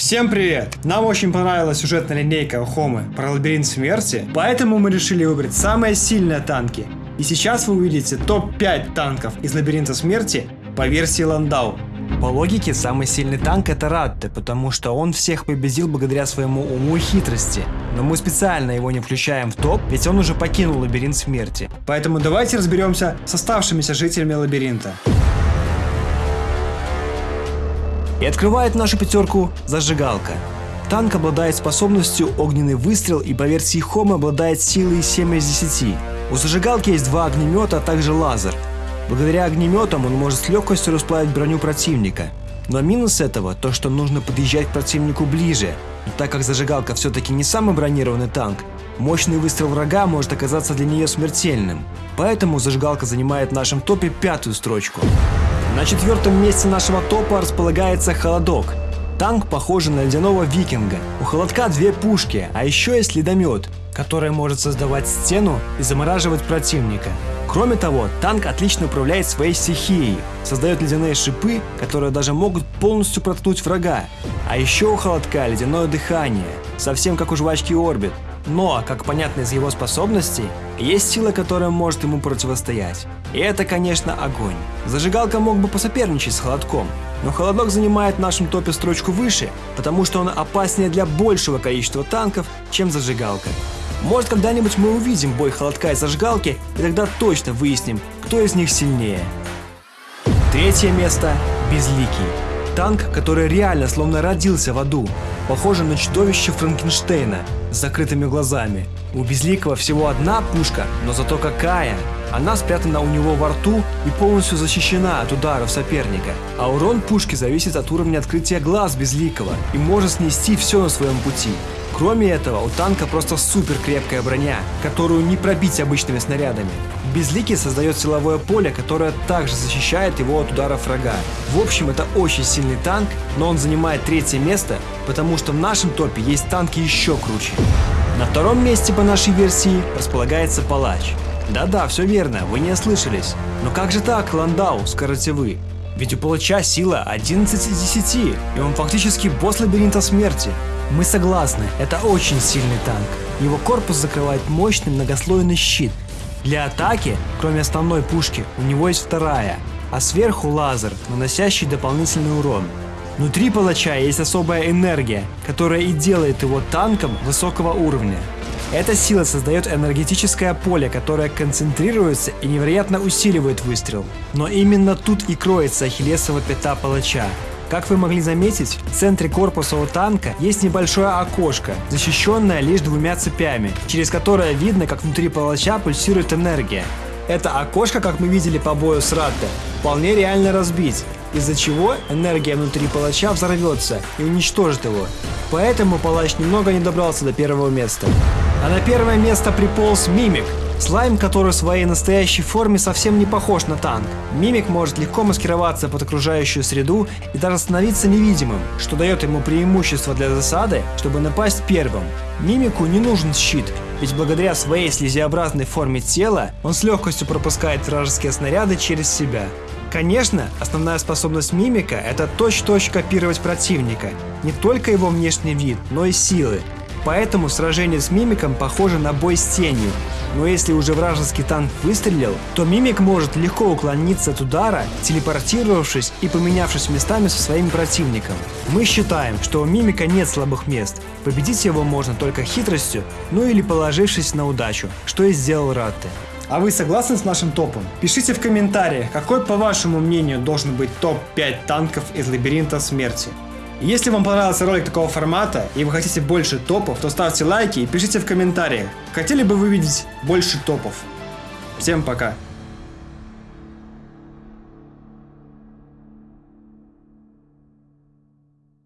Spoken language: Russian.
Всем привет! Нам очень понравилась сюжетная линейка Хомы про лабиринт смерти, поэтому мы решили выбрать самые сильные танки. И сейчас вы увидите топ-5 танков из лабиринта смерти по версии Ландау. По логике, самый сильный танк это Ратте, потому что он всех победил благодаря своему уму и хитрости. Но мы специально его не включаем в топ, ведь он уже покинул лабиринт смерти. Поэтому давайте разберемся с оставшимися жителями лабиринта. И открывает нашу пятерку зажигалка. Танк обладает способностью огненный выстрел и по версии Хома обладает силой 7 из 10. У зажигалки есть два огнемета, а также лазер. Благодаря огнеметам он может с легкостью расплавить броню противника. Но минус этого то, что нужно подъезжать к противнику ближе. Но так как зажигалка все-таки не самый бронированный танк, мощный выстрел врага может оказаться для нее смертельным. Поэтому зажигалка занимает в нашем топе пятую строчку. На четвертом месте нашего топа располагается Холодок. Танк похожий на ледяного викинга. У Холодка две пушки, а еще есть ледомет, который может создавать стену и замораживать противника. Кроме того, танк отлично управляет своей стихией, создает ледяные шипы, которые даже могут полностью проткнуть врага. А еще у Холодка ледяное дыхание, совсем как у жвачки Орбит. Но, как понятно из его способностей, есть сила, которая может ему противостоять. И это, конечно, огонь. Зажигалка мог бы посоперничать с Холодком, но Холодок занимает в нашем топе строчку выше, потому что он опаснее для большего количества танков, чем Зажигалка. Может, когда-нибудь мы увидим бой Холодка и Зажигалки, и тогда точно выясним, кто из них сильнее. Третье место – Безликий. Танк, который реально словно родился в аду. Похоже на чудовище Франкенштейна с закрытыми глазами. У Безликого всего одна пушка, но зато какая! Она спрятана у него во рту и полностью защищена от ударов соперника. А урон пушки зависит от уровня открытия глаз Безликого и может снести все на своем пути. Кроме этого, у танка просто супер крепкая броня, которую не пробить обычными снарядами. Безликий создает силовое поле, которое также защищает его от ударов врага. В общем, это очень сильный танк, но он занимает третье место, потому что в нашем топе есть танки еще круче. На втором месте по нашей версии располагается палач. Да-да, все верно, вы не ослышались. Но как же так, Ландау, скажете вы? Ведь у палача сила 11 из 10, и он фактически босс лабиринта смерти. Мы согласны, это очень сильный танк. Его корпус закрывает мощный многослойный щит. Для атаки, кроме основной пушки, у него есть вторая, а сверху лазер, наносящий дополнительный урон. Внутри палача есть особая энергия, которая и делает его танком высокого уровня. Эта сила создает энергетическое поле, которое концентрируется и невероятно усиливает выстрел. Но именно тут и кроется ахиллесова пята палача. Как вы могли заметить, в центре корпуса у танка есть небольшое окошко, защищенное лишь двумя цепями, через которое видно, как внутри палача пульсирует энергия. Это окошко, как мы видели по бою с Ратте, вполне реально разбить, из-за чего энергия внутри палача взорвется и уничтожит его. Поэтому палач немного не добрался до первого места. А на первое место приполз Мимик. Слайм, который в своей настоящей форме совсем не похож на танк. Мимик может легко маскироваться под окружающую среду и даже становиться невидимым, что дает ему преимущество для засады, чтобы напасть первым. Мимику не нужен щит, ведь благодаря своей слезеобразной форме тела он с легкостью пропускает вражеские снаряды через себя. Конечно, основная способность мимика – это точь-точь копировать противника. Не только его внешний вид, но и силы. Поэтому сражение с мимиком похоже на бой с тенью. Но если уже вражеский танк выстрелил, то мимик может легко уклониться от удара, телепортировавшись и поменявшись местами со своим противником. Мы считаем, что у мимика нет слабых мест. Победить его можно только хитростью, ну или положившись на удачу, что и сделал Ратте. А вы согласны с нашим топом? Пишите в комментариях, какой по вашему мнению должен быть топ-5 танков из лабиринта смерти. Если вам понравился ролик такого формата и вы хотите больше топов, то ставьте лайки и пишите в комментариях, хотели бы вы видеть больше топов. Всем пока!